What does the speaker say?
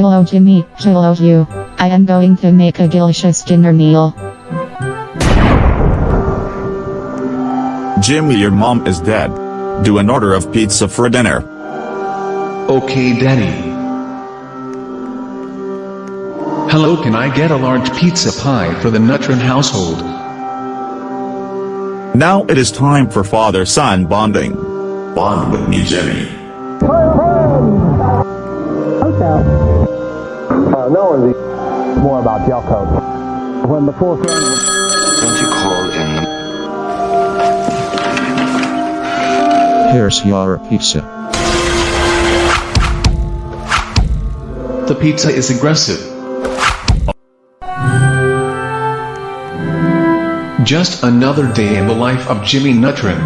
Hello Jimmy, hello you. I am going to make a delicious dinner meal. Jimmy, your mom is dead. Do an order of pizza for dinner. Okay daddy. Hello can I get a large pizza pie for the Nutrin household? Now it is time for father-son bonding. Bond with me, Jimmy. No one's e- more about gel coat. When the fourth round was Don't you call in Here's your pizza. The pizza is aggressive. Just another day in the life of Jimmy Nutrin.